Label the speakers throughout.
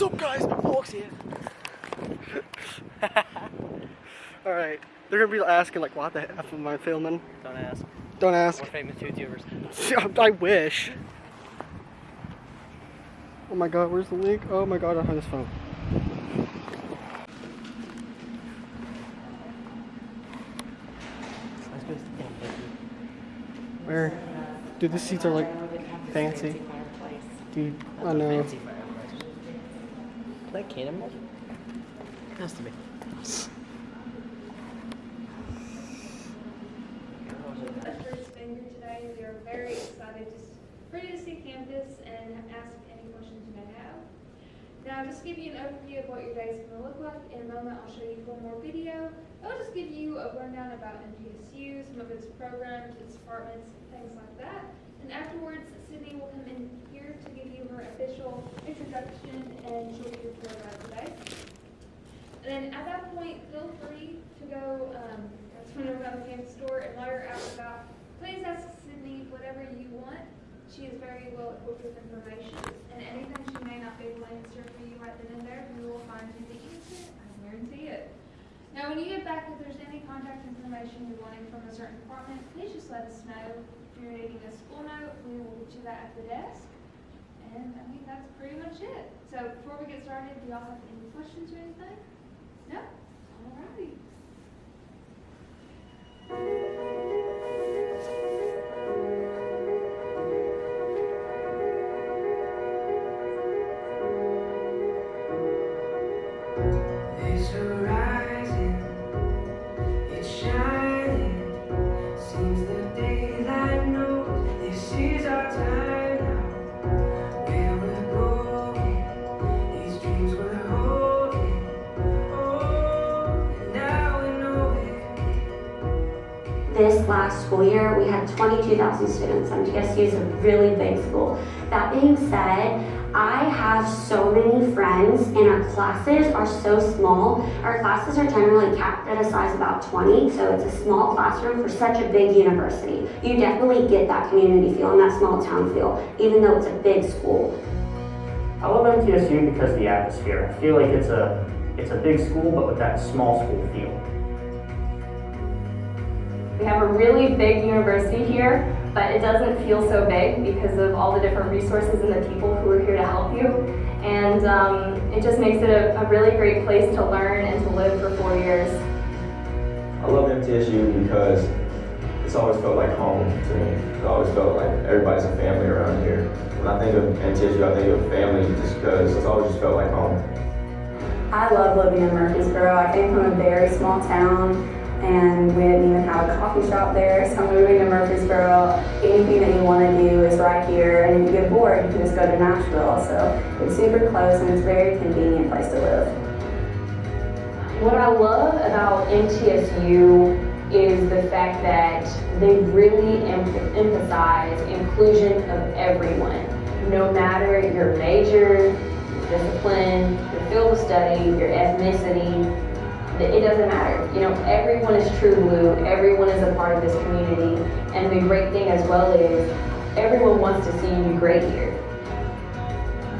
Speaker 1: What's up guys, Fox here. Alright, they're gonna be asking like what the F am I filming?
Speaker 2: Don't ask.
Speaker 1: Don't ask.
Speaker 2: We're famous YouTubers.
Speaker 1: I wish. Oh my god, where's the link? Oh my god, I have this phone. Where? Dude, these seats are like fancy. Dude, I know.
Speaker 2: Fancy fireplace. Is that cannonball? Has to be.
Speaker 3: First been here today. We are very excited for you to see campus and ask any questions you may have. Now, just to give you an overview of what your day is going to look like, in a moment I'll show you one more video. I'll just give you a rundown about MTSU, some of its programs, its departments, things like that. And afterwards, Sydney will come in here to give you her official introduction and she'll give you a tour about today. And then at that point, feel free to go, um, turn around the campus store and while you're about, please ask Sydney whatever you want. She is very well equipped with information and anything she may not be able to answer for you right then and there, we will find you the answer. I guarantee it. Now, when you get back, if there's any contact information you're wanting from a certain department, please just let us know. If you're needing a school note, we will get you that at the desk. And I think that's pretty much it. So before we get started, do y'all have any questions or anything? No? Alrighty.
Speaker 4: It's
Speaker 5: 2,000 students. MTSU is a really big school. That being said, I have so many friends and our classes are so small. Our classes are generally capped at a size about 20, so it's a small classroom for such a big university. You definitely get that community feel and that small town feel, even though it's a big school.
Speaker 6: I love MTSU because of the atmosphere. I feel like it's a, it's a big school, but with that small school feel.
Speaker 7: We have a really big university here, but it doesn't feel so big because of all the different resources and the people who are here to help you. And um, it just makes it a, a really great place to learn and to live for four years.
Speaker 8: I love MTSU because it's always felt like home to me. It always felt like everybody's a family around here. When I think of MTSU, I think of family just because it's always just felt like home.
Speaker 9: I love living in Murfreesboro. I came from a very small town and we didn't even have a coffee shop there. So moving to Murfreesboro, anything that you want to do is right here. And if you get bored, you can just go to Nashville. So it's super close and it's a very convenient place to live.
Speaker 7: What I love about MTSU is the fact that they really em- emphasize inclusion of everyone, no matter your major, your discipline, your field of study, your ethnicity, it doesn't matter. You know, everyone is true blue, everyone is a part of this community, and the great thing as well is everyone wants to see you great here.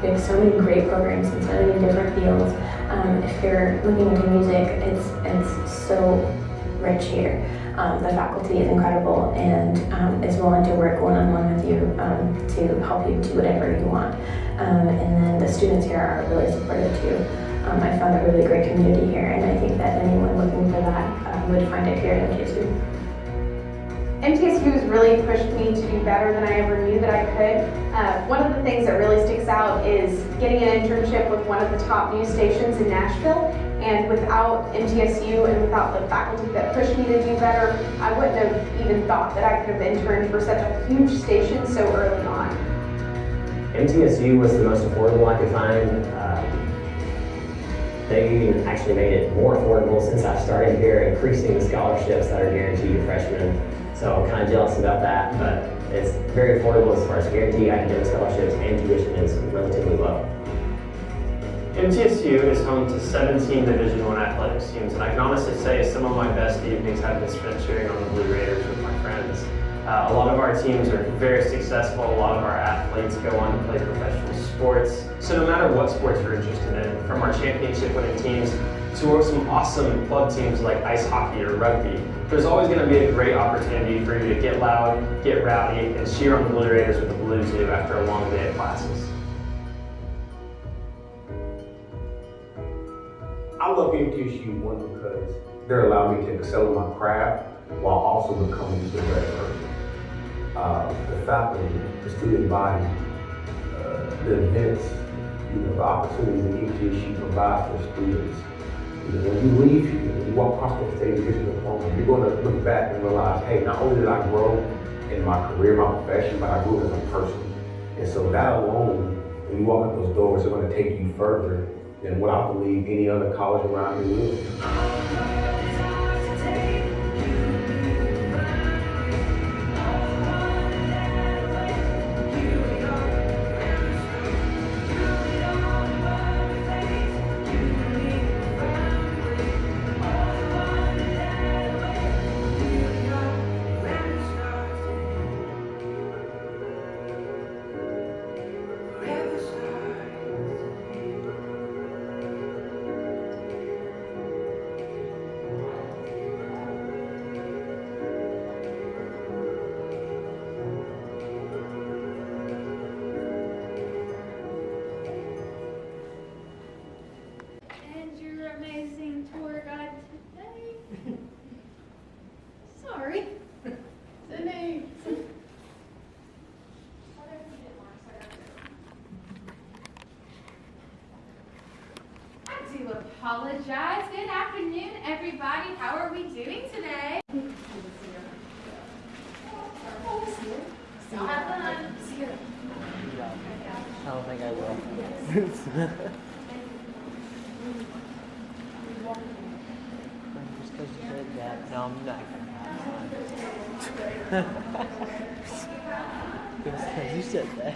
Speaker 9: We have so many great programs in so many different fields. Um, if you're looking into music, it's it's so rich here. Um, the faculty is incredible and um, is willing to work one-on-one with you um, to help you do whatever you want. Um, and then the students here are really supportive too. Um, I found a really great community here, and I think that anyone looking for that uh, would find it here at MTSU.
Speaker 10: MTSU has really pushed me to do better than I ever knew that I could. Uh, one of the things that really sticks out is getting an internship with one of the top news stations in Nashville. And without MTSU and without the faculty that pushed me to do better, I wouldn't have even thought that I could have interned for such a huge station so early on.
Speaker 11: MTSU was the most affordable I could find. They actually made it more affordable since I started here, increasing the scholarships that are guaranteed to freshmen. So I'm kind of jealous about that, but it's very affordable as far as guaranteed academic scholarships and tuition is relatively low.
Speaker 12: MTSU is home to 17 Division I athletics teams, and I can honestly say some of my best evenings have been spent cheering on the Blue Raiders with my friends. Uh, a lot of our teams are very successful. A lot of our athletes go on to play professional sports. So no matter what sports you're interested in, from our championship winning teams to some awesome club teams like ice hockey or rugby, there's always going to be a great opportunity for you to get loud, get rowdy, and cheer on the Blue Raiders with the Blues do after a long day of classes.
Speaker 13: I love MTSU one because they're allowing me to excel in my craft while also becoming a better person. Uh, the faculty, the student body, the events, you know, the opportunities that MTSU provides for students. You know, when you leave here, when you walk across the stage and get you're going to look back and realize, hey, not only did I grow in my career, my profession, but I grew as a person. And so that alone, when you walk out those doors, are going to take you further than what I believe any other college around here will.
Speaker 2: Because you said that.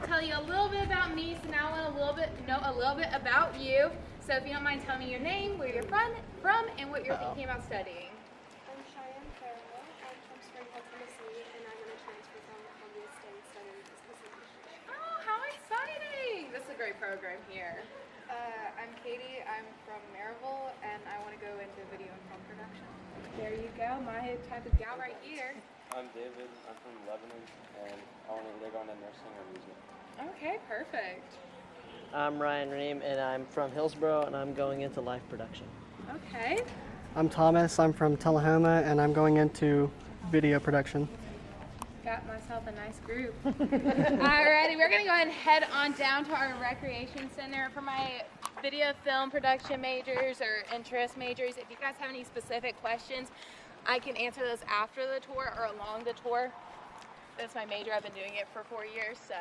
Speaker 14: tell you a little bit about me, so now I want a little bit know a little bit about you. So if you don't mind telling me your name, where you're from, from, and what you're thinking about studying.
Speaker 15: I'm Cheyenne Farrell. I'm from Spring Hill, Tennessee, and I'm going to transfer from Columbia State studying physical.
Speaker 14: Oh, how exciting! This is a great program here.
Speaker 15: I'm Katie. I'm from Maryville, and I want to go into video and film production.
Speaker 14: There you go, my type of gal right here.
Speaker 16: I'm David. I'm from Lebanon, and I want to either go into nursing or music.
Speaker 14: Okay, perfect.
Speaker 2: I'm Ryan Ream, and I'm from Hillsboro, and I'm going into live production.
Speaker 14: Okay.
Speaker 1: I'm Thomas. I'm from Tullahoma, and I'm going into video production.
Speaker 14: Got myself a nice group. Alrighty, we're gonna go ahead and head on down to our recreation center for my video film production majors or interest majors. If you guys have any specific questions, I can answer those after the tour or along the tour. That's my major. I've been doing it for four years, so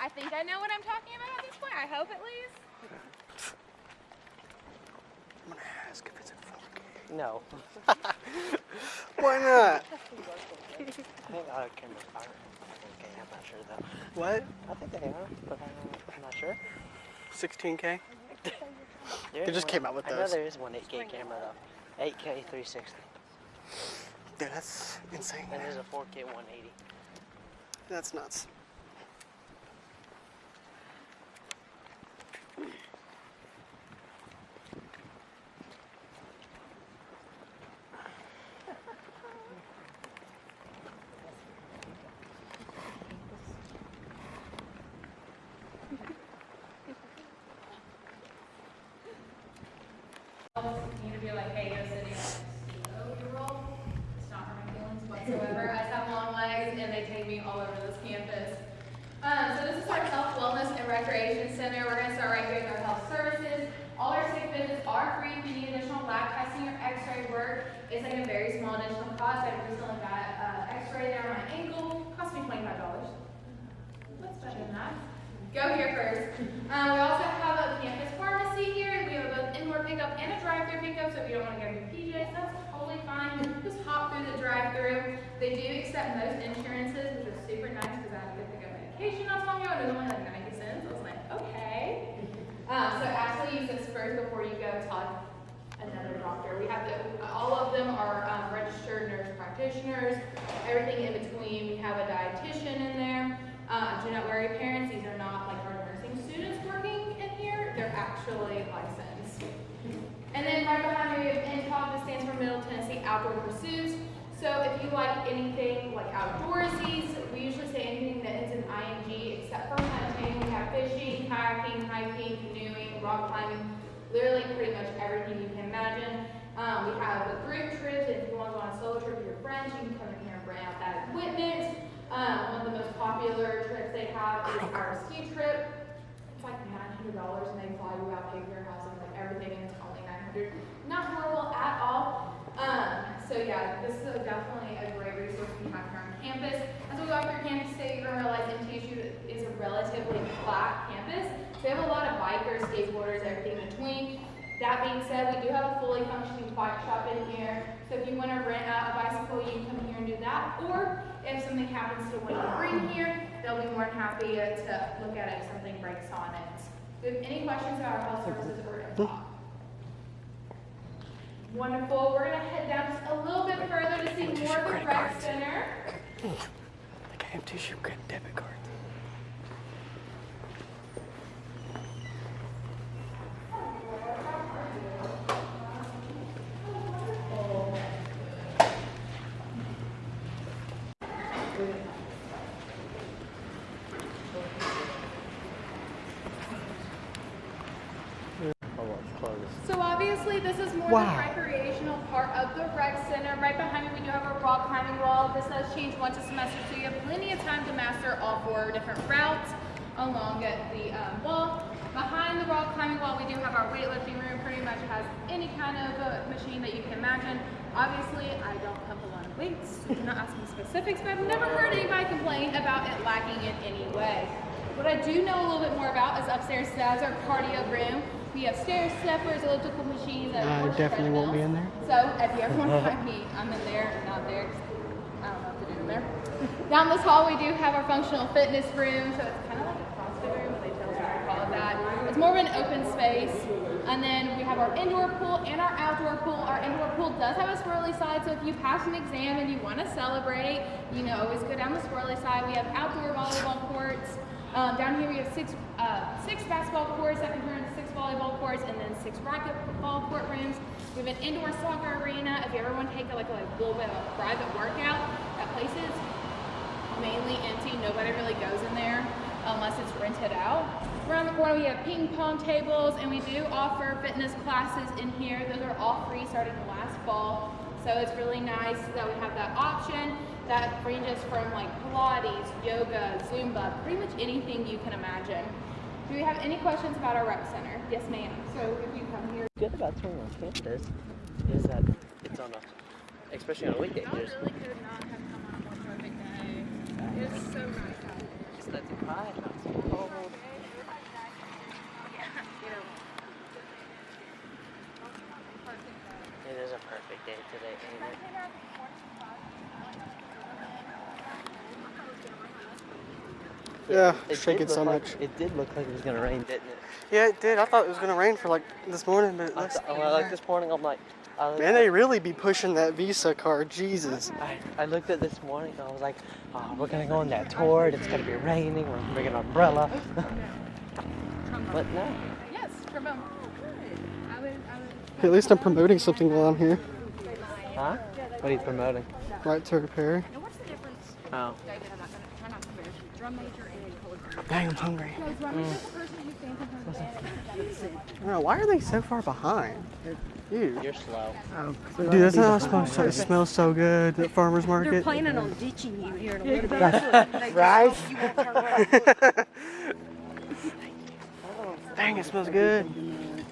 Speaker 14: I think I know what I'm talking about at this point. I hope at least.
Speaker 1: I'm gonna ask if it's a phone.
Speaker 2: No.
Speaker 1: Why not?
Speaker 2: I think uh, our cameras are. Okay, I'm not sure though.
Speaker 1: What?
Speaker 2: I think they are, but I'm, I'm not sure.
Speaker 1: 16K?
Speaker 2: There
Speaker 1: They just came out with those.
Speaker 2: I know
Speaker 1: those.
Speaker 2: there is one 8K camera though. 8K 360.
Speaker 1: Dude, that's insane.
Speaker 2: And there's a 4K 180.
Speaker 1: That's nuts.
Speaker 14: need to be like, hey, you're sitting on a your role. It's not hurt my feelings whatsoever. I just have long legs and they take me all over this campus. Um, so this is our health, wellness, and recreation center. We're gonna start right here with our health services. All our sick visits are free. If you need additional lab testing or x-ray work, it's like a very small additional cost. I recently got uh, x-ray down my ankle. Cost me $25. What's better than that? Go here first. Um, we also have a campus pharmacy here. We have both indoor pickup and a drive-through pickup, so if you don't want to go to your PJs, that's totally fine. Just hop through the drive-through. They do accept most insurances, which is super nice because I had to go pick up medication not so long ago, and it was only like 90 cents. I was like, okay. Um, so actually use this first before you go talk another doctor. We have the, all of them are um, registered nurse practitioners, everything in between. We have a dietitian in there. Uh, do not worry, parents, these are not like our nursing students working in here. They're actually licensed. And then right behind me, we have MTOP, that stands for Middle Tennessee Outdoor Pursuits. So if you like anything like outdoorsies, we usually say anything that ends in ing except for hunting. We have fishing, kayaking, hiking, canoeing, rock climbing, literally pretty much everything you can imagine. Um, we have a group trips. If you want to go on a solo trip with your friends, you can come in here and bring out that equipment. Um, one of the most popular trips they have is our ski trip. It's like nine hundred dollars, and they fly you out, pay for your housing, like everything, and it's only nine hundred. Not horrible at all. Um, so yeah, this is a, definitely a great resource we have here on campus. As we up through campus today, you're gonna realize MTSU is a relatively flat campus. So we have a lot of bikers, skateboarders, everything in between. That being said, we do have a fully functioning bike shop in here. So if you want to rent out a bicycle, you can come here and do that. Or if something happens to one you bring here, they'll be more than happy to look at it if something breaks on it. Do you have any questions about our health services or MTOP? Wonderful. We're gonna head down just a little bit further to see more of the rec center.
Speaker 1: Like I have tissue credit debit cards.
Speaker 16: Oh, it's closed.
Speaker 14: So obviously this is more
Speaker 1: Wow.
Speaker 14: the recreational part of the rec center. Right behind me we do have a rock climbing wall. This does change once a semester so you have plenty of time to master all four different routes along the um, wall. Behind the rock climbing wall we do have our weightlifting room. Pretty much has any kind of uh, machine that you can imagine. Obviously I don't pump a lot of weights, so do not ask me specifics, but I've never heard anybody complain about it lacking in any way. What I do know a little bit more about is upstairs, that's our cardio room. We have stair steppers, elliptical machines, and of
Speaker 1: I definitely won't be in there.
Speaker 14: so if you ever want to find me, I'm in there, not there. 'cause I don't know what to do in there. Down this hall, we do have our functional fitness room. So it's kind of like a CrossFit room, but they tell us not to call it that. It's more of an open space. And then we have our indoor pool and our outdoor pool. Our indoor pool does have a swirly side, so if you pass an exam and you want to celebrate, you know, always go down the swirly side. We have outdoor volleyball courts. Um, down here we have six uh, six basketball courts that can turn into six volleyball courts, and then six racquetball court rooms. We have an indoor soccer arena. If you ever want to take a, like a like, little bit of a private workout, that place is mainly empty. Nobody really goes in there unless it's rented out. Around the corner we have ping pong tables, and we do offer fitness classes in here. Those are all free starting last fall. So it's really nice that we have that option that ranges from like Pilates, yoga, Zumba, pretty much anything you can imagine. Do we have any questions about our rec center? Yes, ma'am. So if you come here.
Speaker 2: good about touring on campus is that it's on a, especially on a weekday.
Speaker 14: Y'all really could not have come on a more perfect day. It was so nice out here.
Speaker 2: just lets it quiet, not so cold. Oh, it is a perfect day today, ain't it?
Speaker 1: Yeah,
Speaker 2: It
Speaker 1: shake it so
Speaker 2: look like-
Speaker 1: much.
Speaker 2: It did look like it was gonna rain, didn't it?
Speaker 1: Yeah, it did. I thought it was gonna rain for like this morning, but it
Speaker 2: I
Speaker 1: looks.
Speaker 2: th- well, like this morning, I'm like, I
Speaker 1: Man, they really be pushing that Visa card. Jesus.
Speaker 2: I, I looked at this morning, and I was like, oh, we're gonna go on that tour. and It's gonna be raining. We're gonna bring an umbrella. but no.
Speaker 14: Yes, trombone. I would, I would.
Speaker 1: At least I'm promoting something while I'm here.
Speaker 2: Huh? What are you promoting?
Speaker 1: Right to repair.
Speaker 14: What's the difference?
Speaker 2: Oh.
Speaker 1: Dang, I'm hungry.
Speaker 14: No, drum major is the person who stands in front of the band.
Speaker 1: I don't know, why are they so far behind? Dude.
Speaker 2: You're slow.
Speaker 1: Dude, that's not supposed to. It smells so good at farmer's market.
Speaker 17: They're planning on ditching you here in a little bit.
Speaker 1: Right.
Speaker 17: They just hope you won't turn around.
Speaker 1: Dang, it smells good.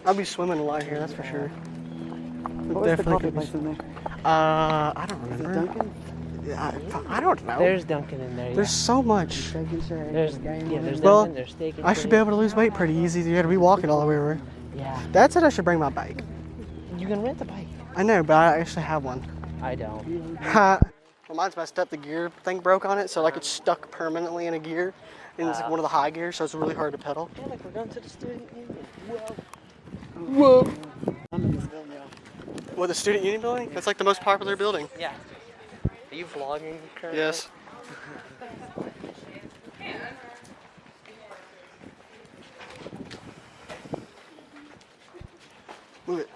Speaker 1: I'll be swimming a lot here, that's for sure.
Speaker 18: What was the
Speaker 1: Definitely
Speaker 18: coffee place in there?
Speaker 1: Uh, I don't remember.
Speaker 18: Dunkin'?
Speaker 1: I, I don't know.
Speaker 2: There's Dunkin' in there. Yeah.
Speaker 1: There's so much.
Speaker 2: There's yeah. There's
Speaker 1: Well,
Speaker 2: Dunkin'. There's Steak and
Speaker 1: I should be able to lose weight pretty easy. You gotta be walking all the way over.
Speaker 2: Yeah.
Speaker 1: Dad said I should bring my bike.
Speaker 2: You can rent the bike.
Speaker 1: I know, but I actually have one.
Speaker 2: I don't.
Speaker 1: well, mine's messed up. The gear thing broke on it, so like it's stuck permanently in a gear, and it's like one of the high gears, so it's really hard to pedal.
Speaker 2: Yeah, like we're going to the student union. Whoa.
Speaker 1: Whoa.
Speaker 18: I'm in this building, y'all.
Speaker 1: What, the student union building? That's like the most popular building.
Speaker 2: Yeah. Are you vlogging currently?
Speaker 1: Yes. Move it.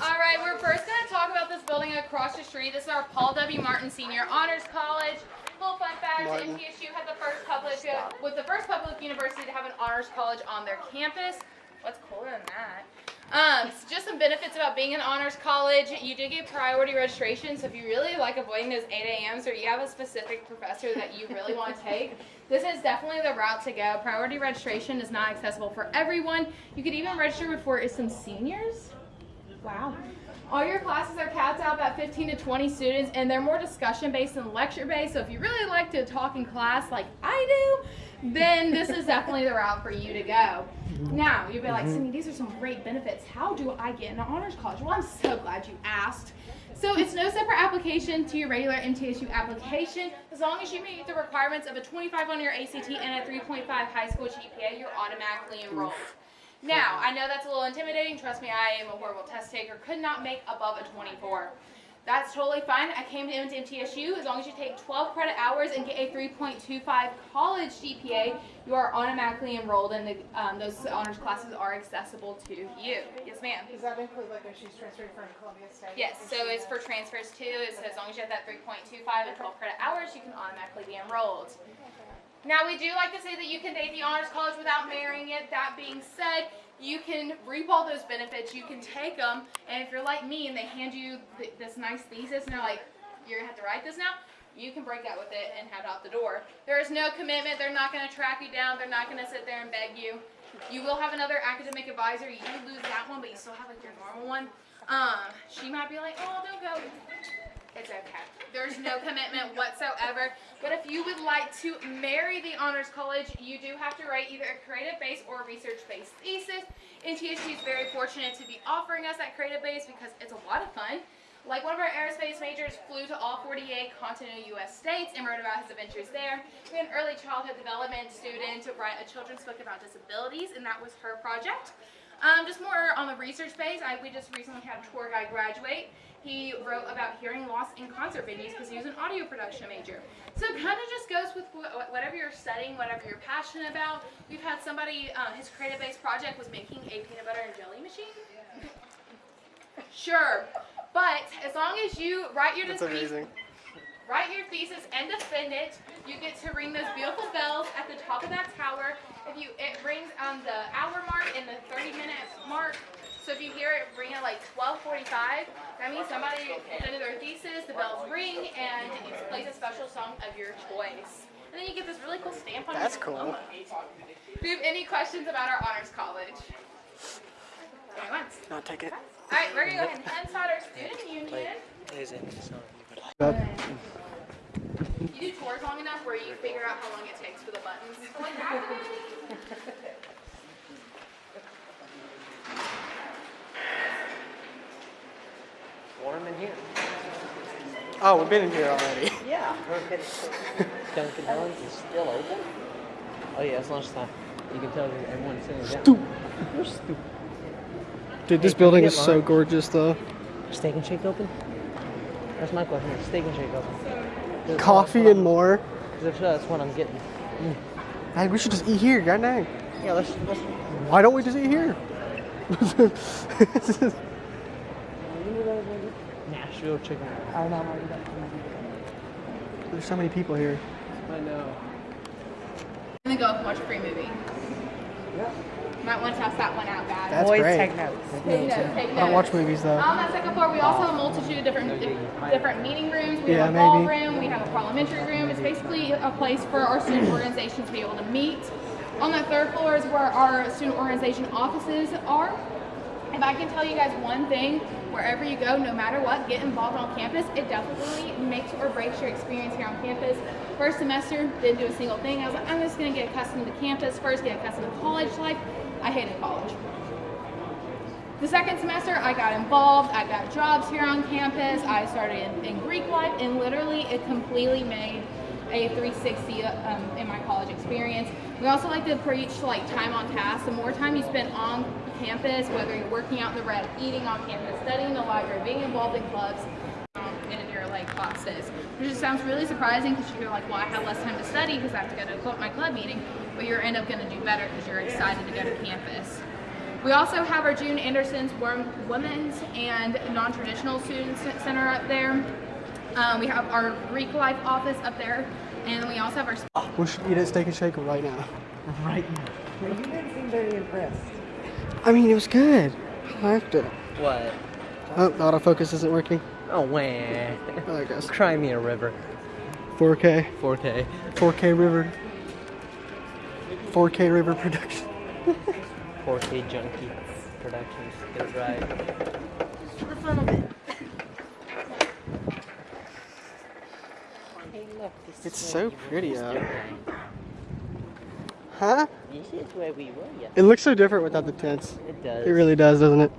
Speaker 14: All right, we're first going to talk about this building across the street. This is our Paul W. Martin Senior Honors College. Little fun fact:
Speaker 1: Martin.
Speaker 14: MTSU had the first public, was the first public university to have an honors college on their campus. What's cooler than that? Um, so just some benefits about being an honors college. You do get priority registration, so if you really like avoiding those 8 a.m.s or you have a specific professor that you really want to take, this is definitely the route to go. Priority registration is not accessible for everyone. You could even register before it's some seniors. Wow. All your classes are capped out about 15 to 20 students, and they're more discussion based than lecture based. So if you really like to talk in class like I do, then this is definitely the route for you to go. Now, you'll be like, mm-hmm. Cindy, these are some great benefits. How do I get into honors college? Well, I'm so glad you asked. So it's no separate application to your regular MTSU application. As long as you meet the requirements of a 25 on your ACT and a 3.5 high school GPA, you're automatically enrolled. Now, I know that's a little intimidating. Trust me, I am a horrible test taker. Could not make above a 24. That's totally fine. I came to MTSU. As long as you take 12 credit hours and get a 3.25 college GPA, you are automatically enrolled and the, um, those honors classes are accessible to you. Yes, ma'am.
Speaker 10: Does that include like if she's transferring from Columbia State?
Speaker 14: Yes, so it's for transfers too. It's as long as you have that 3.25 and 12 credit hours, you can automatically be enrolled. Now, we do like to say that you can date the Honors College without marrying it. That being said, you can reap all those benefits. You can take them, and if you're like me and they hand you th- this nice thesis and they're like, you're gonna have to write this now, you can break out with it and head out the door. There is no commitment. They're not gonna track you down. They're not gonna sit there and beg you. You will have another academic advisor. You lose that one, but you still have like your normal one. Um, she might be like, oh, don't go. It's okay. There's no commitment whatsoever. But if you would like to marry the Honors College, you do have to write either a creative based or research based thesis. And MTSU is very fortunate to be offering us that creative base because it's a lot of fun. Like one of our aerospace majors flew to all 48 continental U.S. states and wrote about his adventures there. We had an early childhood development student write a children's book about disabilities, and that was her project. Um, just more on the research base, I, we just recently had a tour guide graduate. He wrote about hearing loss in concert venues because he was an audio production major. So it kind of just goes with wh- whatever you're studying, whatever you're passionate about. We've had somebody, uh, his creative based project was making a peanut butter and jelly machine. Sure, but as long as you write your
Speaker 1: That's
Speaker 14: thesis,
Speaker 1: amazing.
Speaker 14: write your thesis and defend it, you get to ring those beautiful bells at the top of that tower. If you, it rings on the hour mark and the 30 minute mark. So if you hear it ring at like 12:45, that means somebody presented their thesis. The bells ring and it plays a special song of your choice. And then you get this really cool stamp on
Speaker 1: That's
Speaker 14: your
Speaker 1: cool.
Speaker 14: Do you have any questions about our honors college? Going once.
Speaker 1: Not take it.
Speaker 14: All right, we're gonna go ahead and start our student union.
Speaker 2: Is it? So,
Speaker 14: You do tours long enough where you figure out how long it takes for the buttons.
Speaker 2: warm in here.
Speaker 1: Oh, we've been in here already.
Speaker 2: Yeah. Dunkin' Donuts is still open? Oh yeah, it's lunchtime. You can tell everyone's sitting down.
Speaker 1: Stupid.
Speaker 2: You're stupid.
Speaker 1: Dude, this
Speaker 2: Hey,
Speaker 1: building is
Speaker 2: get
Speaker 1: so gorgeous, though.
Speaker 2: Steak and Shake open? That's my question. Steak and Shake open. if
Speaker 1: Coffee and more.
Speaker 2: I'm- 'cause if so, that's what I'm getting. Mm.
Speaker 1: Hey, we should just eat here, god dang.
Speaker 2: Yeah, let's, let's
Speaker 1: Why don't we just eat here?
Speaker 2: Nashville chicken.
Speaker 1: I know. There's so many people here.
Speaker 2: I know.
Speaker 14: I'm gonna go and watch a free movie.
Speaker 2: Yeah.
Speaker 14: Might want to test that one out, guys.
Speaker 1: That's great.
Speaker 14: Take notes, take
Speaker 1: I don't watch movies though.
Speaker 14: Um, On that second floor, we also have a multitude of different different meeting rooms. We
Speaker 1: Yeah,
Speaker 14: have a ball
Speaker 1: maybe.
Speaker 14: room. We have a parliamentary room. It's basically a place for our student organizations to be able to meet. On that third floor is where our student organization offices are. If I can tell you guys one thing, wherever you go, no matter what, get involved on campus. It definitely makes or breaks your experience here on campus. First semester, didn't do a single thing. I was like, I'm just gonna get accustomed to campus first, get accustomed to college life. I hated college. The second semester, I got involved. I got jobs here on campus. I started in, in Greek life, and literally, it completely made a 360 um, in my college experience. We also like to preach like time on task. The more time you spend on campus, whether you're working out in the red, eating on campus, studying in the library, being involved in clubs, um, and in your like classes. Which just sounds really surprising because you're like, well, I have less time to study because I have to go to cl- my club meeting, but you're end up going to do better because you're excited to go to campus. We also have our June Anderson's Women's and Non-Traditional Student C- Center up there. Um, we have our Greek Life office up there, and we also have our
Speaker 1: We should eat at Steak and Shake right now.
Speaker 2: Right now. You didn't seem very impressed.
Speaker 1: I mean, it was good. I liked it.
Speaker 2: What?
Speaker 1: Oh, the autofocus isn't working.
Speaker 2: Oh, wah.
Speaker 1: I guess.
Speaker 2: Cry me a river.
Speaker 1: 4K.
Speaker 2: 4K.
Speaker 1: 4K River. 4K River production.
Speaker 2: 4K Junkie Productions. Get it right.
Speaker 17: For the fun of it.
Speaker 2: Hey, look. This
Speaker 1: It's
Speaker 2: is
Speaker 1: so pretty uh,
Speaker 2: used
Speaker 1: out. Huh?
Speaker 2: This is where we were, yeah.
Speaker 1: It looks so different without the tents.
Speaker 2: It does.
Speaker 1: It really does, doesn't it?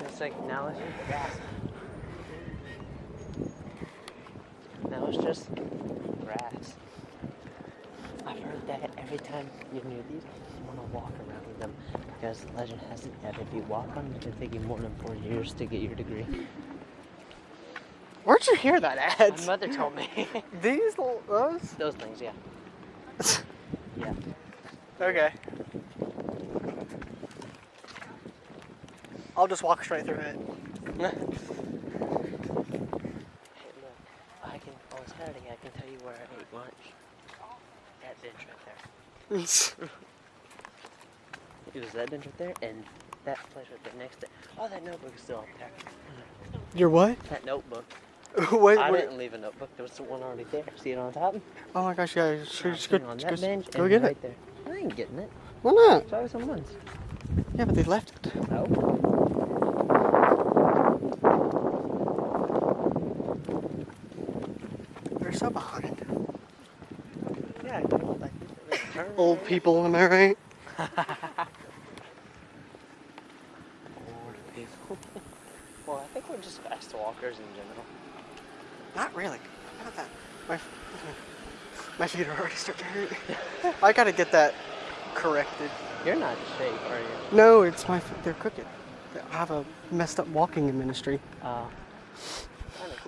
Speaker 2: It's like now it's just grass. Now it's just grass. I've heard that every time you're near these, you want to walk around them because the legend has it that if you walk on them, it can take you more than four years to get your degree.
Speaker 1: Where'd you hear that at?
Speaker 2: My mother told me.
Speaker 1: These little those?
Speaker 2: Those things, yeah. yeah.
Speaker 1: Okay. I'll just walk straight through it.
Speaker 2: Hey, look. I can on Saturday. I can tell you where I ate lunch. That bench right there. It was that bench right there and that place right there next to. it. Oh, that notebook is still up there.
Speaker 1: Your what?
Speaker 2: That notebook.
Speaker 1: Wait,
Speaker 2: I
Speaker 1: wait.
Speaker 2: didn't leave a notebook. There was the one already there. See it on top?
Speaker 1: Oh my gosh, yeah, sure, just go,
Speaker 2: on
Speaker 1: just
Speaker 2: that
Speaker 1: go,
Speaker 2: bench
Speaker 1: go get
Speaker 2: right
Speaker 1: it.
Speaker 2: there. I ain't getting it.
Speaker 1: Why not?
Speaker 2: Show us someone's.
Speaker 1: Yeah, but they left it.
Speaker 2: Oh.
Speaker 1: They're so behind.
Speaker 2: Yeah, I think like
Speaker 1: Old people, am I right?
Speaker 2: Old people. well, I think we're just fast walkers in general.
Speaker 1: Not really. Not that. My, my feet are already starting to hurt. I gotta get that corrected.
Speaker 2: You're not in shape, are you?
Speaker 1: No, it's my feet. They're crooked. I have a messed up walking in ministry.
Speaker 2: Uh,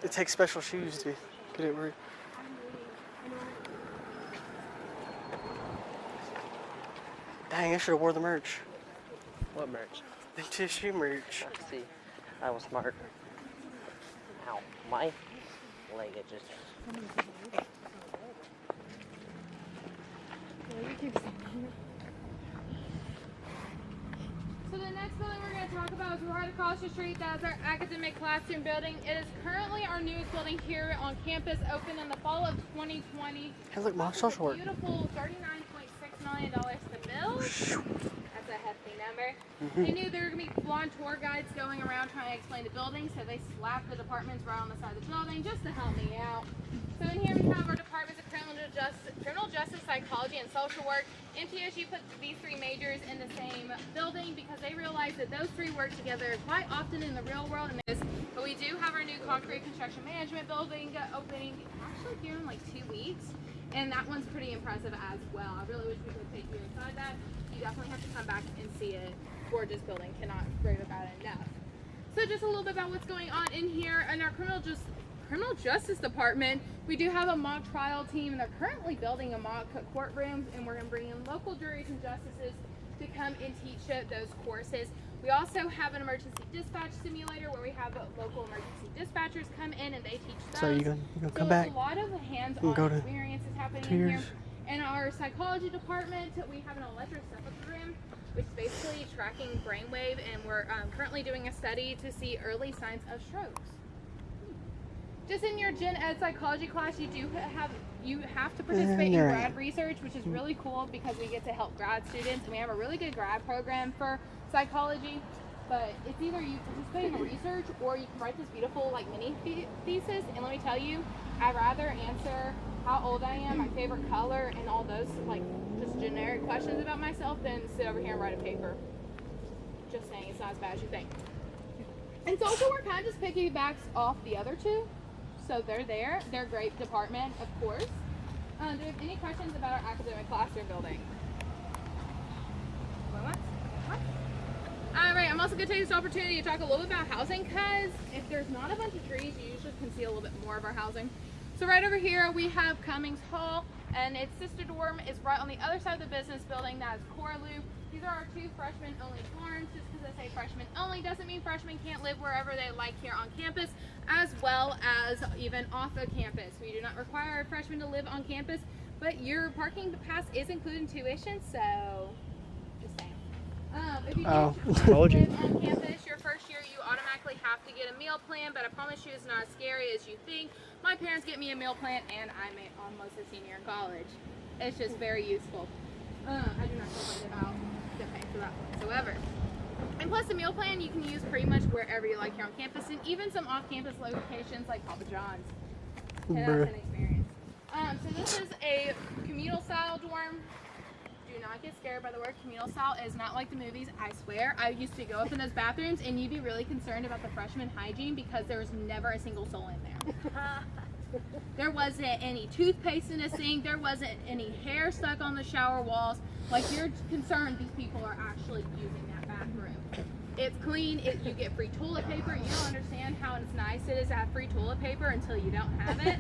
Speaker 1: It takes special shoes to get it right. Dang, I should have wore the merch.
Speaker 2: what merch?
Speaker 1: The tissue merch.
Speaker 2: Let's see. I was smart. Ow. My leg it just.
Speaker 14: So the next building we're going to talk about is right across the street. That's our academic classroom building. It is currently our newest building here on campus, opened in the fall of 2020.
Speaker 1: Hey, look, my social work.
Speaker 14: Beautiful $39.6 million to build. A hefty number.
Speaker 1: Mhm.
Speaker 14: They knew there were going to be blonde tour guides going around trying to explain the building, so they slapped the departments right on the side of the building just to help me out. So in here we have our departments of criminal justice, criminal justice, psychology, and social work. MTSU put these three majors in the same building because they realized that those three work together quite often in the real world. And this, but we do have our new concrete construction management building opening actually here in like two weeks, and that one's pretty impressive as well. I really wish we could take you inside that. You definitely have to come back and see it. Gorgeous building, cannot rave about it enough. So just a little bit about what's going on in here in our criminal just criminal justice department. We do have a mock trial team, and they're currently building a mock courtroom, and we're going to bring in local juries and justices to come and teach those courses. We also have an emergency dispatch simulator where we have local emergency dispatchers come in and they teach those.
Speaker 1: So you gonna you gonna
Speaker 14: So
Speaker 1: come back?
Speaker 14: a lot of hands-on
Speaker 1: go to
Speaker 14: experience is happening in here. In our psychology department, we have an electroencephalogram, which is basically tracking brainwave, and we're um, currently doing a study to see early signs of strokes. Just in your gen ed psychology class, you do have you have to mm-hmm, participate in grad research, which is mm-hmm. really cool because we get to help grad students, and we have a really good grad program for psychology. But it's either you participate in the research or you can write this beautiful like mini thesis. And let me tell you, I'd rather answer how old I am, my favorite color, and all those like just generic questions about myself than sit over here and write a paper. Just saying, it's not as bad as you think. And social work kind of just piggybacks off the other two. So they're there. They're a great department, of course. Uh, do you have any questions about our academic classroom building? What? Alright, I'm also going to take this opportunity to talk a little bit about housing because if there's not a bunch of trees, you usually can see a little bit more of our housing. So right over here we have Cummings Hall and its sister dorm is right on the other side of the business building. That is Corlew. These are our two freshman only dorms. Just because I say freshman only doesn't mean freshmen can't live wherever they like here on campus as well as even off of campus. We do not require a freshman to live on campus, but your parking pass is included in tuition, so just saying. Um, if you
Speaker 1: Oh,
Speaker 14: do
Speaker 1: told you.
Speaker 14: live on campus your first year, you automatically have to get a meal plan, but I promise you it's not as scary as you think. My parents get me a meal plan, and I'm almost a senior in college. It's just very useful. Um, I do not complain about the pay for that whatsoever. And plus, the meal plan you can use pretty much wherever you like here on campus, and even some off-campus locations like Papa John's. And that's
Speaker 1: Bruh.
Speaker 14: an experience. Um, so this is a communal style dorm. Do not get scared by the word communal style. It is not like the movies, I swear. I used to go up in those bathrooms and you'd be really concerned about the freshman hygiene because there was never a single soul in there. there wasn't any toothpaste in the sink. There wasn't any hair stuck on the shower walls. Like you're concerned these people are actually using that bathroom. It's clean. You get free toilet paper. You don't understand how nice it is to have free toilet paper until you don't have it.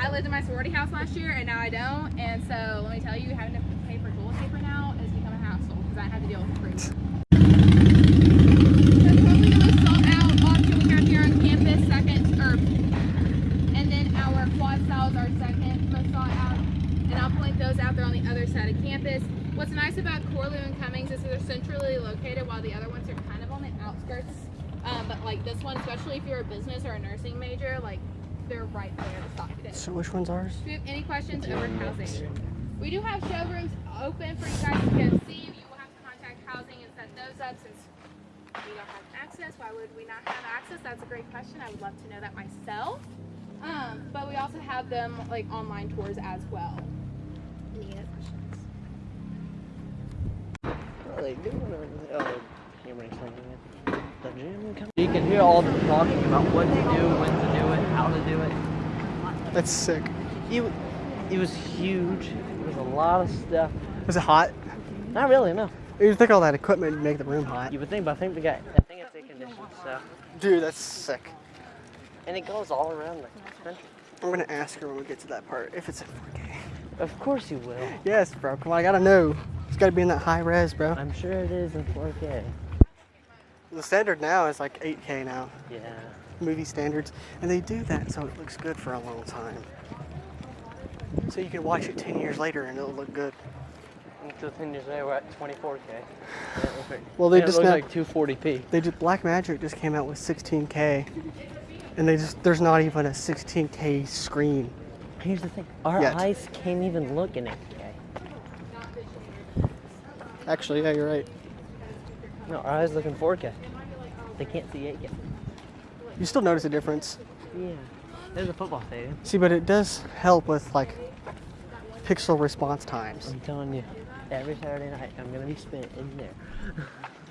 Speaker 14: I lived in my sorority house last year and now I don't. And so let me tell you, having to pay for toilet paper now has become a hassle because I had to deal with it free. So probably the most sought out option we have here on campus, second, or, and then our quad styles are second most sought out. And I'll point those out there on the other side of campus. What's nice about Corlew and Cummings is they're centrally located while the other ones are kind of on the outskirts. Um, but like this one, especially if you're a business or a nursing major, like they're right there to stop you.
Speaker 1: So which one's ours?
Speaker 14: Do you have any questions over housing? We do have showrooms open for you guys to go see. You will have to contact housing and set those up since we don't have access. Why would we not have access? That's a great question. I would love to know that myself. Um, but we also have them like online tours as well.
Speaker 2: They doing? Oh, camera's thinking the gym coming. You can hear all them talking about what to do, when to do it, how to do it.
Speaker 1: That's sick.
Speaker 2: It, it was huge. There was a lot of stuff.
Speaker 1: Was it hot?
Speaker 2: Not really, no.
Speaker 1: You'd think all that equipment would make the room hot.
Speaker 2: You would think, but I think we got, I think it's air conditioned stuff.
Speaker 1: Dude, that's sick.
Speaker 2: And it goes all around the country.
Speaker 1: I'm gonna ask her when we get to that part if it's in 4K.
Speaker 2: Of course you will.
Speaker 1: Yes, bro. Come on, I gotta know. It's gotta be in that high res, bro.
Speaker 2: I'm sure it is in 4K.
Speaker 1: The standard now is like 8K now.
Speaker 2: Yeah.
Speaker 1: Movie standards, and they do that so it looks good for a long time. So you can watch it 10 years later and it'll look good.
Speaker 2: Until 10 years later, we're at 24K.
Speaker 1: Well, they
Speaker 2: it
Speaker 1: just now-
Speaker 2: like 240p.
Speaker 1: They did Blackmagic just came out with 16K, and they just there's not even a 16K screen.
Speaker 2: Here's the thing: our
Speaker 1: Yet.
Speaker 2: eyes can't even look in 8K.
Speaker 1: Actually, yeah, you're right.
Speaker 2: No, our eyes look in 4K. They can't see 8K.
Speaker 1: You still notice a difference.
Speaker 2: Yeah. There's a football stadium.
Speaker 1: See, but it does help with like pixel response times.
Speaker 2: I'm telling you, every Saturday night I'm gonna be spent in there.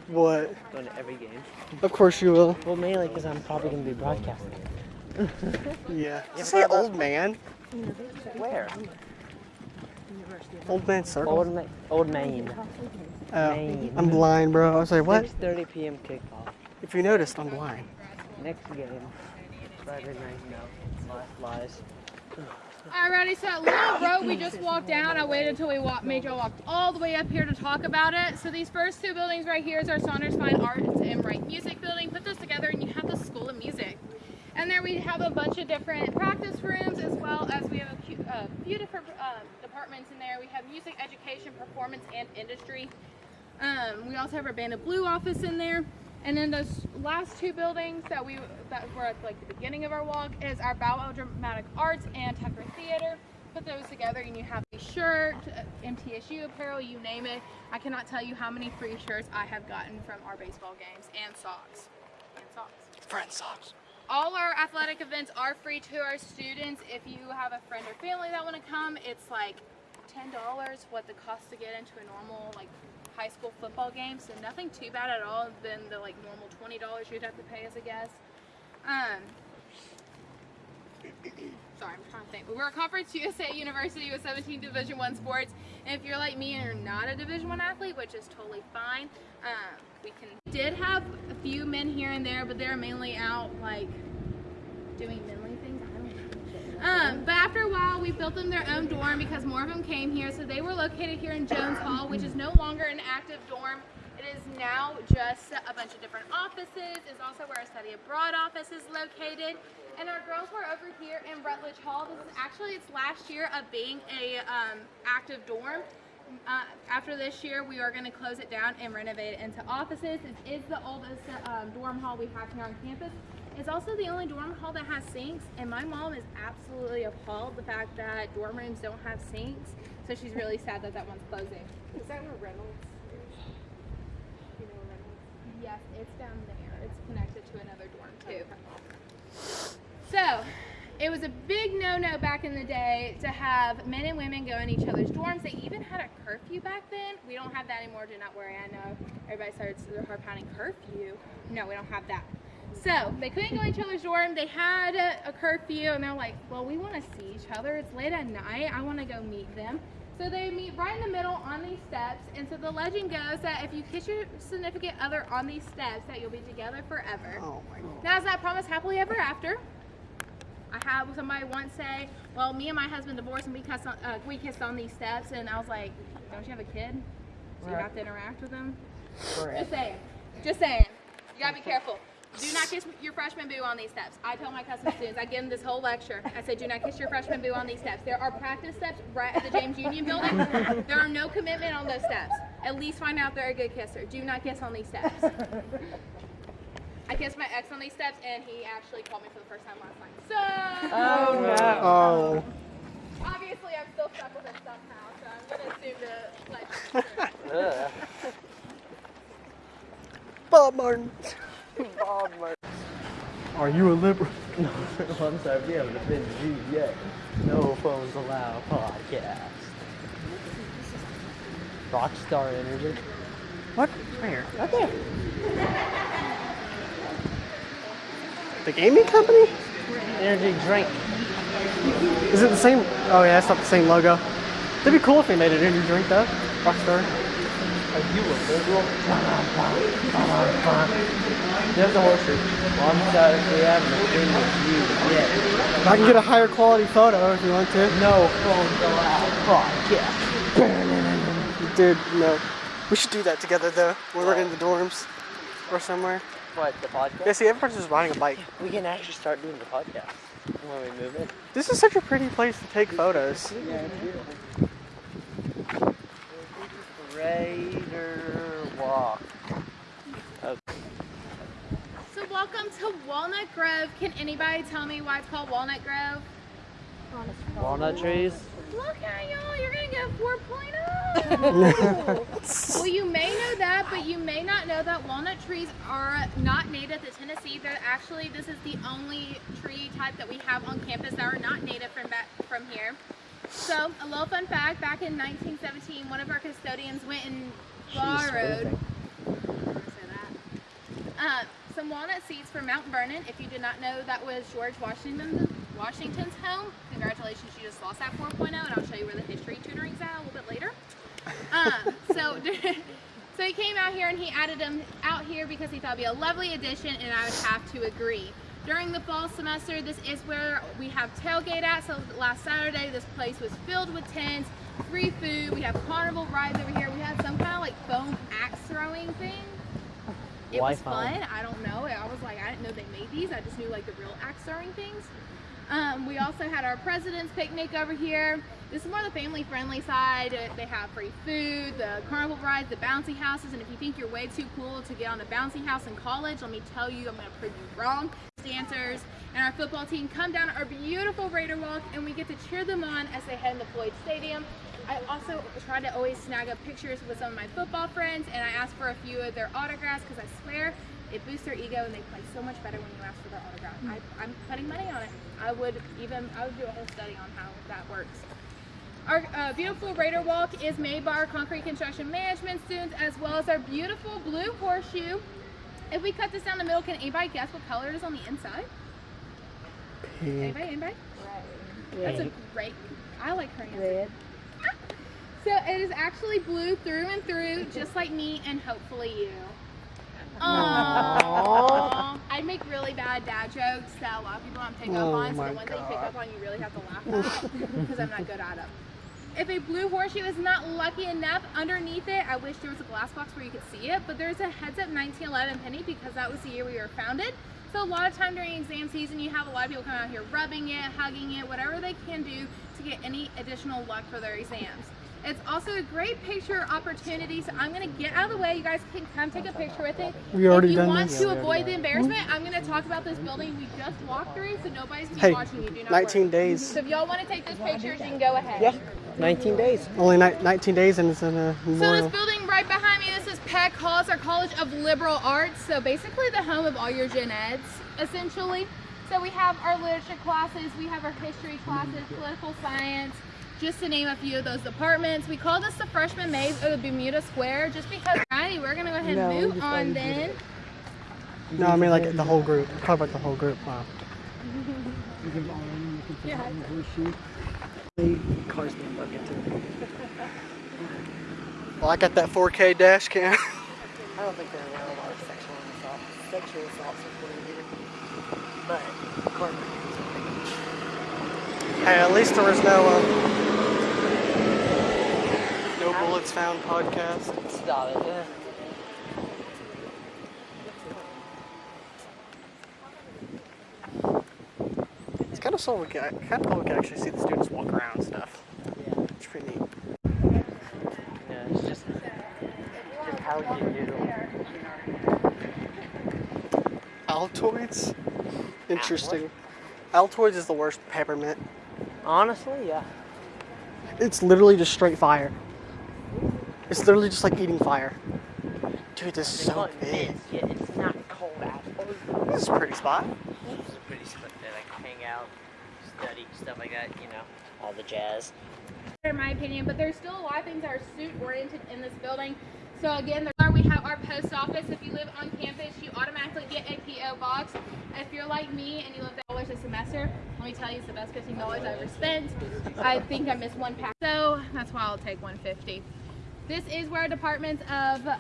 Speaker 1: What?
Speaker 2: Going to every game.
Speaker 1: Of course you will.
Speaker 2: Well, mainly because I'm probably gonna be broadcasting.
Speaker 1: Yeah.
Speaker 2: You
Speaker 1: Say old man.
Speaker 2: Where?
Speaker 1: Old man circle.
Speaker 2: Old, Ma- old Main.
Speaker 1: Oh,
Speaker 2: Main.
Speaker 1: I'm blind, bro. I was like, what?
Speaker 2: 6:30 p.m. kickoff.
Speaker 1: If you noticed, I'm blind.
Speaker 2: Next game. Friday night. No. Lies. Lies.
Speaker 14: Alrighty, so that little road we just walked down, I waited until we walked, made y'all walk all the way up here to talk about it. So these first two buildings right here is our Saunders Fine Arts and Wright Music Building. Put those together and you have the School of Music. And there we have a bunch of different practice rooms as well as we have a few, uh, few different um, departments in there. We have music education, performance, and industry. Um, we also have our Band of Blue office in there. And then those last two buildings that we that were at like the beginning of our walk is our Bow Dramatic Arts and Tucker Theater. Put those together and you have a shirt, uh, MTSU apparel, you name it. I cannot tell you how many free shirts I have gotten from our baseball games and socks. And socks.
Speaker 1: Friend socks.
Speaker 14: All our athletic events are free to our students. If you have a friend or family that want to come, it's like $10 what the cost to get into a normal like high school football game. So nothing too bad at all than the like normal $20 you'd have to pay as a guest. Um, sorry, I'm trying to think. We're a Conference USA University with 17 Division One sports, and if you're like me and you're not a Division One athlete, which is totally fine, um, we can. Did have a few men here and there, but they're mainly out like doing manly things. Um, but after a while, we built them their own dorm because more of them came here. So they were located here in Jones Hall, which is no longer an active dorm. It is now just a bunch of different offices. It's also where our study abroad office is located. And our girls were over here in Rutledge Hall. This is actually its last year of being a um, active dorm. Uh, after this year, we are going to close it down and renovate it into offices. It is the oldest um, dorm hall we have here on campus. It's also the only dorm hall that has sinks, and my mom is absolutely appalled the fact that dorm rooms don't have sinks. So she's really sad that that one's closing.
Speaker 15: Is that where Reynolds is? You know Reynolds?
Speaker 14: Yes, it's down there. It's connected to another dorm too. So, it was a big no-no back in the day to have men and women go in each other's dorms. They even had a curfew back then. We don't have that anymore. Do not worry. I know everybody starts their hard pounding curfew. No, we don't have that. So they couldn't go in each other's dorm. They had a, a curfew, and they're like, "Well, we want to see each other. It's late at night. I want to go meet them." So they meet right in the middle on these steps. And so the legend goes that if you kiss your significant other on these steps, that you'll be together forever.
Speaker 1: Oh my god.
Speaker 14: Now, is that promise happily ever after? I had somebody once say, "Well, me and my husband divorced, and we kissed on, uh, we kissed on these steps," and I was like, "Don't you have a kid? So you
Speaker 2: Right.
Speaker 14: have to interact with them."
Speaker 2: Correct.
Speaker 14: Just saying. Just saying. You gotta be careful. Do not kiss your freshman boo on these steps. I tell my custom students, I give them this whole lecture. I say, do not kiss your freshman boo on these steps. There are practice steps right at the James Union building. There are no commitment on those steps. At least find out they're a good kisser. Do not kiss on these steps. I kissed my ex on these steps, and he actually called me for the first time last night. So.
Speaker 2: Oh, no.
Speaker 1: Oh.
Speaker 14: Obviously, I'm still stuck with him somehow, so I'm gonna assume the legend.
Speaker 1: Bob Martin.
Speaker 2: Bob Martin.
Speaker 1: Are you a liberal?
Speaker 2: No, I'm sorry, we haven't offended you yet. No phones allowed podcast. Rockstar Energy.
Speaker 1: What? Where? Right there. The gaming company?
Speaker 2: Energy drink.
Speaker 1: Is it the same? Oh yeah, it's not the same logo. That'd be cool if they made an energy drink though. Rockstar.
Speaker 2: A? There's a horse. Well, I'm sorry, we haven't offended you yet.
Speaker 1: I can get a higher quality photo if you want to.
Speaker 2: No phones allowed podcast.
Speaker 1: Dude, no. We should do that together though, when we're in the dorms or somewhere.
Speaker 2: What, the podcast?
Speaker 1: Yeah, see, everyone's just riding a bike.
Speaker 2: We can actually start doing the podcast when we move in.
Speaker 1: This is such a pretty place to take photos.
Speaker 2: Yeah, it's beautiful. Raider Walk. Okay.
Speaker 14: So welcome to Walnut Grove. Can anybody tell me why it's called Walnut Grove?
Speaker 2: Walnut trees.
Speaker 14: Look at y'all, you're gonna get 4.0. well, you may know that, but you may not know that walnut trees are not native to Tennessee. They're actually, this is the only tree type that we have on campus that are not native from back from here. So, a little fun fact, back in 1917, one of our custodians went and borrowed uh, some walnut seeds from Mount Vernon. If you did not know, that was George Washington, Washington's home. Congratulations, you just lost that 4.0, and I'll show you where the history tutoring's at a little bit later. Um, so, so he came out here and he added them out here because he thought it'd be a lovely addition, and I would have to agree. During the fall semester, this is where we have tailgate at. So last Saturday, this place was filled with tents, free food. We have carnival rides over here. We had some kind of like foam axe throwing thing. It was fun. I don't know. I was like, I didn't know they made these. I just knew like the real axe throwing things. Um, we also had our president's picnic over here. This is more the family friendly side. They have free food, the carnival rides, the bouncy houses, and if you think you're way too cool to get on a bouncy house in college, let me tell you, I'm gonna prove you wrong. Dancers and our football team come down our beautiful Raider Walk and we get to cheer them on as they head into Floyd Stadium. I also try to always snag up pictures with some of my football friends and I ask for a few of their autographs because I swear it boosts their ego and they play so much better when you ask for their autograph. I, I'm putting money on it. I would even, I would do a whole study on how that works. Our uh, beautiful Raider Walk is made by our concrete construction management students as well as our beautiful blue horseshoe. If we cut this down the middle, can anybody guess what color it is on the inside?
Speaker 1: Pink.
Speaker 14: Anybody? Anybody? That's a great. I like her answer.
Speaker 17: Red.
Speaker 14: So it is actually blue through and through, just like me and hopefully you. Aww. I make really bad dad jokes that a lot of people don't pick up
Speaker 1: Oh
Speaker 14: on, so the ones that you pick up on, you really have to laugh at because I'm not good at them. If a blue horseshoe is not lucky enough, underneath it, I wish there was a glass box where you could see it, but there's a heads up 1911 penny because that was the year we were founded. So a lot of time during exam season, you have a lot of people come out here rubbing it, hugging it, whatever they can do to get any additional luck for their exams. It's also a great picture opportunity, so I'm gonna get out of the way. You guys can come take a picture with it.
Speaker 1: We already
Speaker 14: if you
Speaker 1: done
Speaker 14: want
Speaker 1: this?
Speaker 14: to
Speaker 1: Yeah,
Speaker 14: avoid the embarrassment, I'm gonna talk about this building we just walked through, so nobody's gonna be
Speaker 1: Hey,
Speaker 14: watching you. Do not
Speaker 1: 19
Speaker 14: worry.
Speaker 1: days.
Speaker 14: So if y'all want to take those pictures, you can go ahead.
Speaker 1: Yeah.
Speaker 2: 19 days.
Speaker 1: Only ni- 19 days and it's in a
Speaker 14: So this building right behind me, this is Peck Hall. It's our College of Liberal Arts. So basically the home of all your gen eds, essentially. So we have our literature classes, we have our history classes, political science, just to name a few of those departments. We call this the freshman maze or the Bermuda Square just because, alrighty, we're gonna go ahead
Speaker 1: No,
Speaker 14: and
Speaker 1: we
Speaker 14: move on then.
Speaker 1: No, I mean like the whole group. Talk about the whole group. Wow.
Speaker 14: Yeah.
Speaker 2: Cars being bucket too.
Speaker 1: Well, I got that 4K dash cam.
Speaker 2: I don't think there are a lot of sexual assault, sexual assaults reported here. But car
Speaker 1: Hey, at least there was no um, no bullets found podcast.
Speaker 2: Stop it. Yeah.
Speaker 1: It's kind of so we can kind of cool we can actually see the students walk around and stuff.
Speaker 2: Yeah.
Speaker 1: It's pretty neat.
Speaker 2: Yeah, it's just, just how you do.
Speaker 1: Altoids. Interesting. Altoids is the worst peppermint.
Speaker 2: Honestly, yeah.
Speaker 1: It's literally just straight fire. It's literally just like eating fire. Dude, this is so big.
Speaker 2: Yeah, it's not cold out.
Speaker 1: This is a pretty spot.
Speaker 2: This is a pretty spot to like hang out, study, stuff like that, you know, all the jazz.
Speaker 14: in my opinion, but there's still a lot of things that are suit oriented in this building. So again, we have our post office. If you live on campus, you automatically get a PO box. If you're like me and you live dollars a semester, let me tell you, it's the best fifteen dollars I ever spent. I think I missed one pack, so that's why I'll take 150. This is where our departments of uh,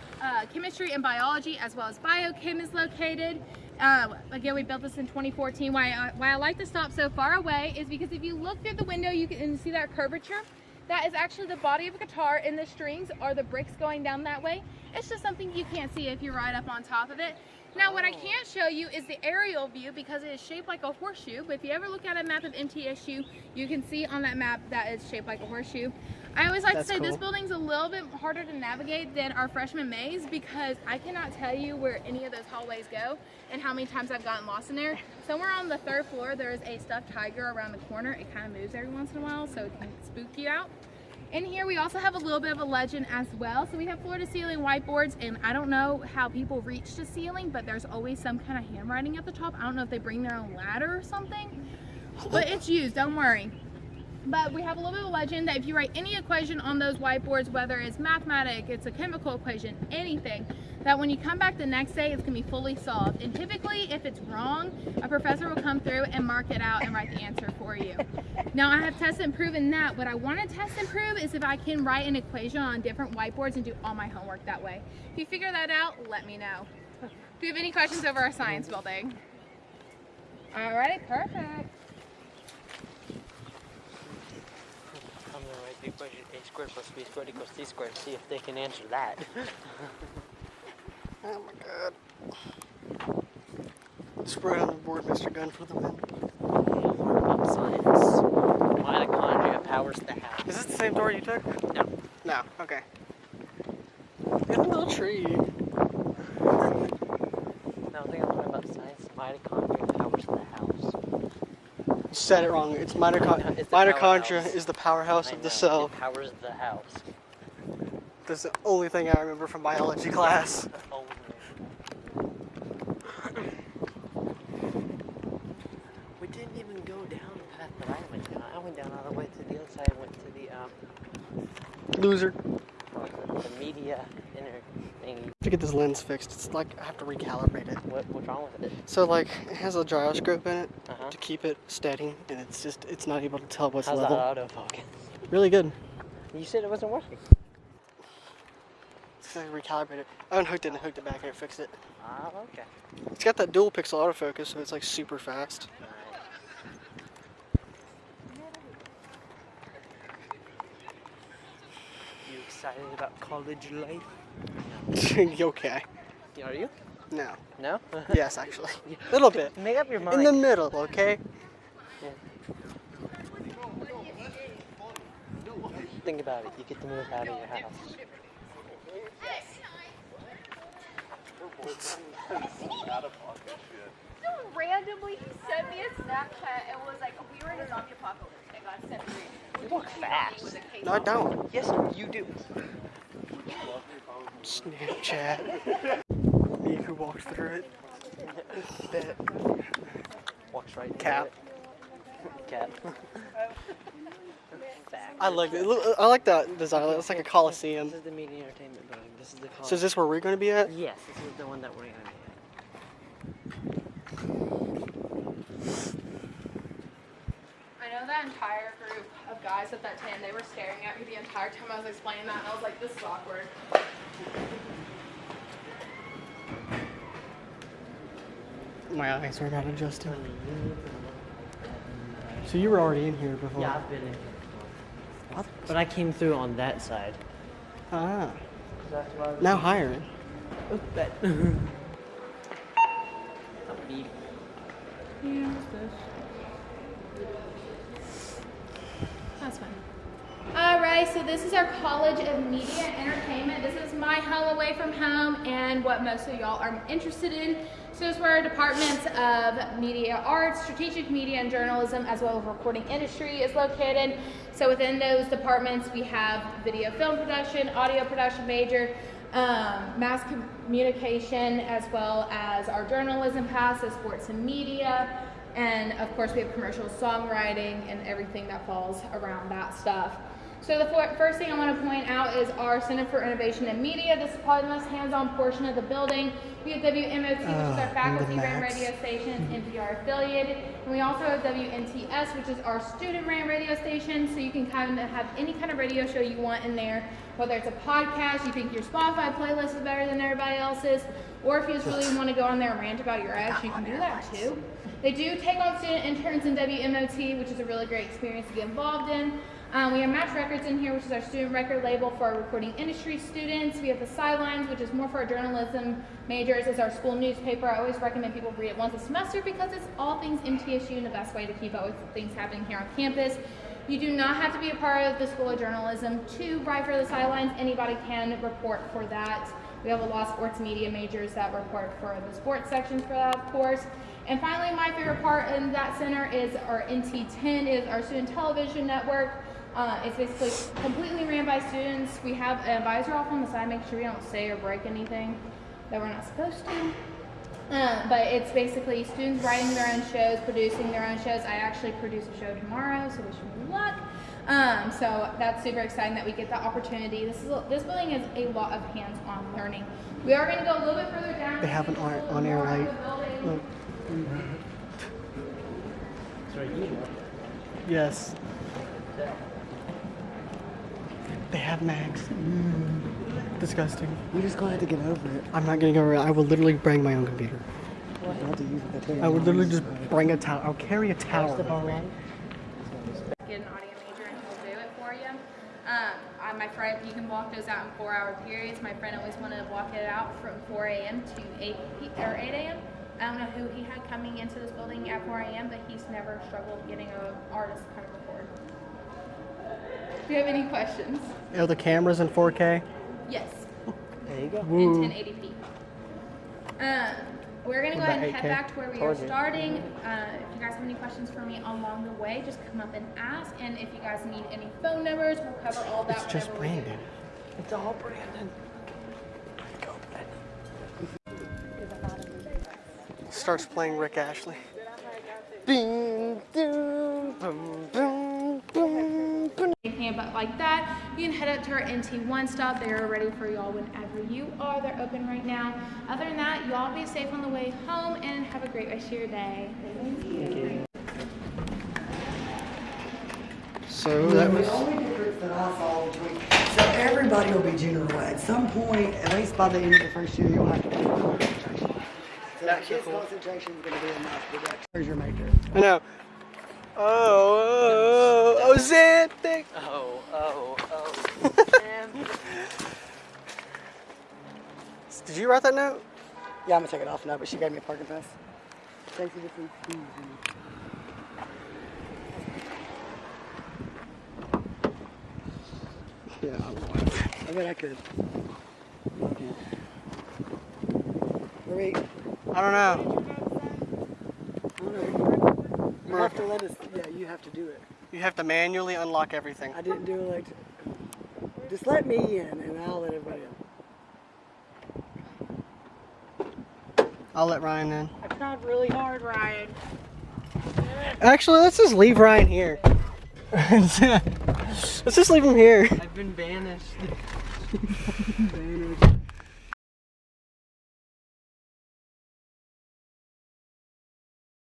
Speaker 14: chemistry and biology, as well as biochem, is located. Uh, again, we built this in 2014. Why I, why I like to stop so far away is because if you look through the window, you can see that curvature. That is actually the body of a guitar, and the strings are the bricks going down that way. It's just something you can't see if you're right up on top of it. Now, what I oh. can't show you is the aerial view because it is shaped like a horseshoe. But if you ever look at a map of MTSU, you can see on that map that it's shaped like a horseshoe. I always like
Speaker 1: That's
Speaker 14: to say this building's a little bit harder to navigate than our freshman maze because I cannot tell you where any of those hallways go and how many times I've gotten lost in there. Somewhere on the third floor, there is a stuffed tiger around the corner. It kind of moves every once in a while, so it can spook you out. In here, we also have a little bit of a legend as well. So we have floor to ceiling whiteboards, and I don't know how people reach the ceiling, but there's always some kind of handwriting at the top. I don't know if they bring their own ladder or something, but it's used, don't worry. But we have a little bit of a legend that if you write any equation on those whiteboards, whether it's mathematic, it's a chemical equation, anything, that when you come back the next day, it's gonna be fully solved. And typically, if it's wrong, a professor will come through and mark it out and write the answer for you. Now, I have tested and proven that. What I wanna test and prove is if I can write an equation on different whiteboards and do all my homework that way. If you figure that out, let me know. Do you have any questions over our science building? Alrighty, perfect.
Speaker 2: I'm gonna write the equation a squared plus b squared equals c squared. See if they can answer that.
Speaker 1: Oh my god. Spread on the board, Mr. Gun for the win.
Speaker 2: Up science. Mitochondria powers the house.
Speaker 1: Is this the same door you took?
Speaker 2: No.
Speaker 1: No, okay. Look at the little tree.
Speaker 2: No, I think I'm talking about science. Mitochondria powers the house.
Speaker 1: You said it wrong. It's mitochondria.
Speaker 2: It's
Speaker 1: Mitochondria is the powerhouse of the cell.
Speaker 2: It powers the house.
Speaker 1: That's the only thing I remember from biology class.
Speaker 2: We didn't even go down the path that I went down. I went down all the way to the other side. I went to the um,
Speaker 1: Loser.
Speaker 2: the, the media inner thingy.
Speaker 1: To get this lens fixed, it's like I have to recalibrate it.
Speaker 2: What, what's wrong with it?
Speaker 1: So like it has a gyroscope in it,
Speaker 2: huh.
Speaker 1: To keep it steady, and it's just it's not able to tell what's
Speaker 2: How's
Speaker 1: level.
Speaker 2: that autofocus?
Speaker 1: Really good.
Speaker 2: You said it wasn't working.
Speaker 1: It's like recalibrated. I unhooked it and hooked it back and it fixed it.
Speaker 2: Ah, okay.
Speaker 1: It's got that dual pixel autofocus, so it's like super fast.
Speaker 2: You excited about college life?
Speaker 1: okay.
Speaker 2: Are you?
Speaker 1: No.
Speaker 2: No?
Speaker 1: Yes, actually. A little bit.
Speaker 2: Make up your mind.
Speaker 1: In the middle, okay?
Speaker 2: Think about it. You get to move out of your house.
Speaker 14: Someone randomly he sent me a Snapchat and was like, we were in a zombie apocalypse and got sent me.
Speaker 2: You walk fast.
Speaker 1: No, I don't.
Speaker 2: Yes, you do.
Speaker 1: Snapchat. Me who walks through it. Bet.
Speaker 2: Walks right
Speaker 1: Cap.
Speaker 2: it. Cap.
Speaker 1: I like it. I like that design. It's like a coliseum.
Speaker 2: This is the media entertainment building. This is the
Speaker 1: So is this where we're going to be at?
Speaker 2: Yes, this is the one that we're gonna be at.
Speaker 14: I know that entire group of guys at that tent, they were staring at me the entire time I was explaining that, and I was like, this is awkward.
Speaker 1: My eyes are not adjusting. So you were already in here before?
Speaker 2: Yeah, I've been in here before. But I came through on that side.
Speaker 1: Ah.
Speaker 2: That's why I
Speaker 1: Now hiring.
Speaker 2: Oh, bet. Beep.
Speaker 14: That's All right, so this is our College of Media and Entertainment. This is my home away from home and what most of y'all are interested in. So is where our departments of media arts, strategic media and journalism, as well as recording industry is located. So within those departments, we have video film production, audio production major, um, mass communication, as well as our journalism pass, so sports and media, and of course, we have commercial songwriting and everything that falls around that stuff. So the first thing I want to point out is our Center for Innovation and Media. This is probably the most hands-on portion of the building. We have WMOT, which is
Speaker 1: Ah,
Speaker 14: our faculty-ran radio station, NPR affiliated, and we also have WMTS, which is our student-ran radio station. So you can kind of have any kind of radio show you want in there, whether it's a podcast, you think your Spotify playlist is better than everybody else's, or if you just really want to go on there and rant about your ex, you can do that too. They do take on student interns in WMOT, which is a really great experience to get involved in. Um, we have Match Records in here, which is our student record label for our recording industry students. We have the Sidelines, which is more for our journalism majors. It's our school newspaper. I always recommend people read it once a semester because it's all things MTSU and the best way to keep up with things happening here on campus. You do not have to be a part of the School of Journalism to write for the Sidelines. Anybody can report for that. We have a lot of sports media majors that report for the sports sections for that, of course. And finally, my favorite part in that center is our MT10, is our student television network. Uh, it's basically completely ran by students. We have an advisor off on the side, make sure we don't say or break anything that we're not supposed to. Uh, but it's basically students writing their own shows, producing their own shows. I actually produce a show tomorrow, so wish me luck. Um, so that's super exciting that we get that opportunity. This is this building is a lot of hands-on learning. We are going to go a little bit further down.
Speaker 1: They have an on, on air light. Look. Yes. They have mags. Mm. Disgusting.
Speaker 18: You just gonna have to get over it.
Speaker 1: I'm not gonna go around. I will literally bring my own computer.
Speaker 18: You don't have to use it. That's
Speaker 1: I would literally just bring a tower. I'll carry a tower. with me.
Speaker 14: Get an audio major and he'll do it for you. Um, I, my friend, you can walk those out in four-hour periods. My friend always wanted to walk it out from 4 a.m. to 8 or 8 a.m. I don't know who he had coming into this building at 4 a.m., but he's never struggled getting an artist to kind of record. Do you have any questions?
Speaker 1: Are the cameras in 4K?
Speaker 14: Yes.
Speaker 1: There you go.
Speaker 14: in 1080p. Um, we're gonna go ahead and head
Speaker 1: 8K?
Speaker 14: back to where we are
Speaker 1: Told you.
Speaker 14: starting. Uh, if you guys have any questions for me along the way, just come up and ask. And if you guys need any phone numbers, we'll cover all that.
Speaker 1: It's just
Speaker 14: whenever we do.
Speaker 1: Brandon.
Speaker 2: It's all Brandon.
Speaker 1: Starts playing Rick Astley. Ding, ding, boom, boom, boom,
Speaker 14: but like that. You can head up to our MT1 stop. They are ready for y'all whenever you are. They're open right now. Other than that, y'all be safe on the way home and have a great rest of your day. Thank you. Thank you.
Speaker 1: So that was...
Speaker 19: The only difference that I saw between... So everybody will be general at some point, at least by the end of the first year, you'll have to do concentration. So that kids' concentration is going to be enough. There's your major.
Speaker 1: I know. Oh, oh, oh, Ozempic.
Speaker 2: Oh, oh, oh.
Speaker 1: Did you write that note?
Speaker 19: Yeah, I'm gonna take it off now, but she gave me a parking pass. Thank you. This is
Speaker 1: Yeah, I was.
Speaker 19: I bet I could. Wait.
Speaker 1: I don't know.
Speaker 19: I don't know. You have to let us. Yeah, you have to do it.
Speaker 1: You have to manually unlock everything.
Speaker 19: I didn't do it like. Just let me in, and I'll let everybody in.
Speaker 1: I'll let Ryan in.
Speaker 17: I tried really hard, Ryan.
Speaker 1: Actually, let's just leave Ryan here. let's just leave him here.
Speaker 2: I've been banished.